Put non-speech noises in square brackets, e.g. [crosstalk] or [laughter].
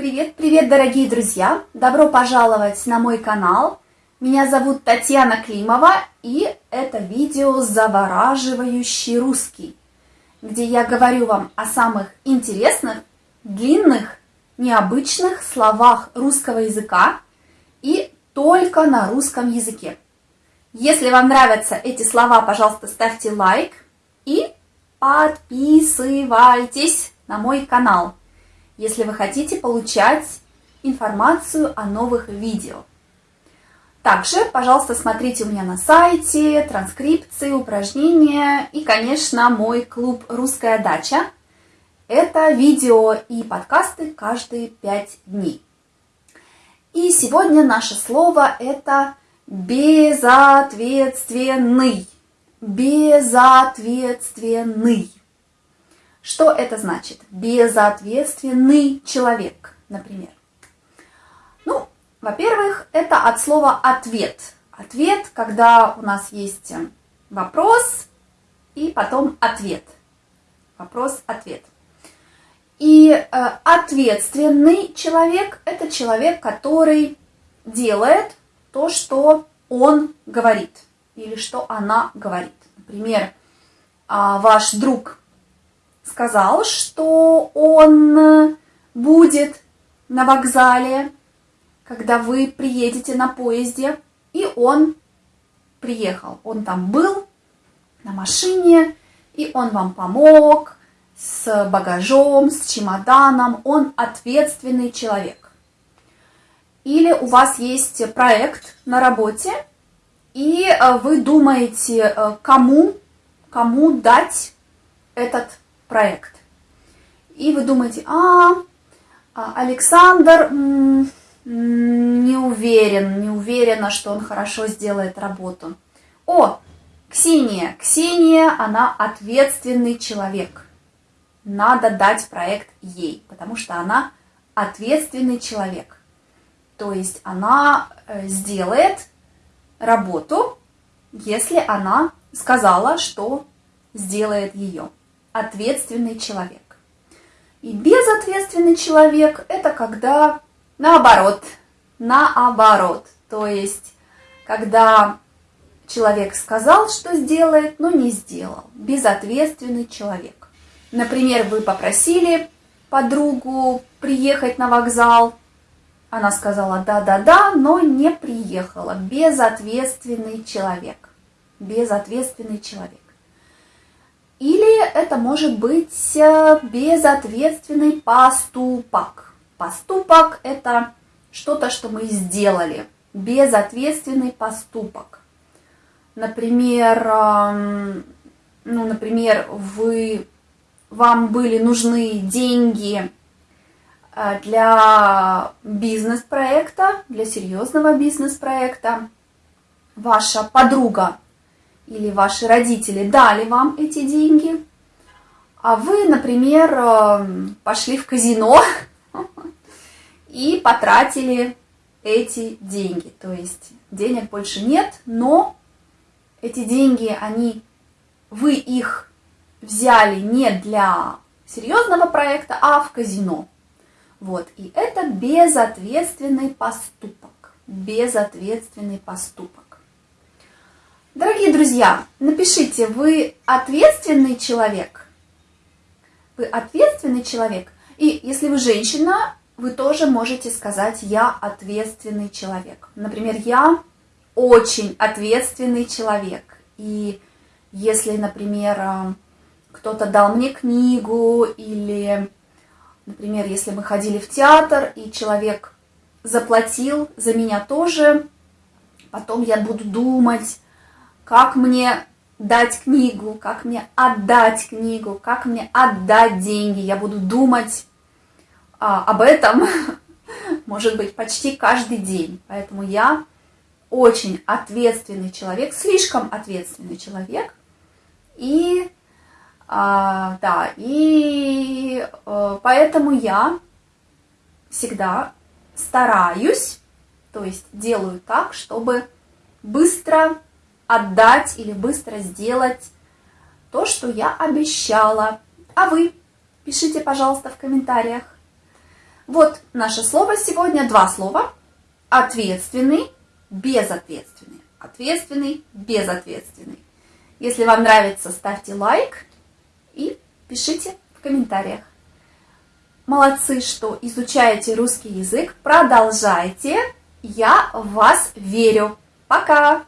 Привет-привет, дорогие друзья! Добро пожаловать на мой канал. Меня зовут Татьяна Климова, и это видео «Завораживающий русский», где я говорю вам о самых интересных, длинных, необычных словах русского языка и только на русском языке. Если вам нравятся эти слова, пожалуйста, ставьте лайк и подписывайтесь на мой канал, если вы хотите получать информацию о новых видео. Также, пожалуйста, смотрите у меня на сайте транскрипции, упражнения и, конечно, мой клуб «Русская дача». Это видео и подкасты каждые пять дней. И сегодня наше слово – это безответственный. Безответственный. Что это значит? Безответственный человек, например. Ну, во-первых, это от слова «ответ». Ответ, когда у нас есть вопрос и потом ответ. Вопрос-ответ. И э, ответственный человек – это человек, который делает то, что он говорит или что она говорит. Например, э, ваш друг сказал, что он будет на вокзале, когда вы приедете на поезде, и он приехал. Он там был на машине, и он вам помог с багажом, с чемоданом. Он ответственный человек. Или у вас есть проект на работе, и э, вы думаете, э, кому, кому дать этот проект. И вы думаете, а, а Александр не уверен, не уверена, что он хорошо сделает работу. О, Ксения, Ксения, она ответственный человек. Надо дать проект ей, потому что она ответственный человек. То есть она э, сделает работу, если она сказала, что сделает ее ответственный человек. И безответственный человек – это когда наоборот, наоборот. То есть, когда человек сказал, что сделает, но не сделал. Безответственный человек. Например, вы попросили подругу приехать на вокзал. Она сказала да-да-да, но не приехала. Безответственный человек. Безответственный человек. Или это может быть э, безответственный поступок. Поступок – это что-то, что мы сделали. Безответственный поступок. Например, ну, например, вы, вам были нужны деньги э, для бизнес-проекта, для серьезного бизнес-проекта. Ваша подруга или ваши родители дали вам эти деньги, а вы, например, эм, пошли в казино [laughs] и потратили эти деньги. То есть денег больше нет, но эти деньги, они, вы их взяли не для серьезного проекта, а в казино. Вот, и это безответственный поступок. Безответственный поступок. Дорогие друзья, напишите, вы ответственный человек? Вы ответственный человек? И если вы женщина, вы тоже можете сказать «я ответственный человек». Например, «я очень ответственный человек». И если, например, э, кто-то дал мне книгу, или, например, если мы ходили в театр, и человек заплатил за меня тоже, потом я буду думать, как мне дать книгу, как мне отдать книгу, как мне отдать деньги. Я буду думать а, об этом, [laughs] может быть, почти каждый день. Поэтому я очень ответственный человек, слишком ответственный человек. И, а, да, и а, поэтому я всегда стараюсь, то есть делаю так, чтобы быстро отдать или быстро сделать то, что я обещала. А вы? Пишите, пожалуйста, в комментариях. Вот наше слово сегодня, два слова. Ответственный, безответственный. Ответственный, безответственный. Если вам нравится, ставьте лайк и пишите в комментариях. Молодцы, что изучаете русский язык. Продолжайте. Я в вас верю. Пока!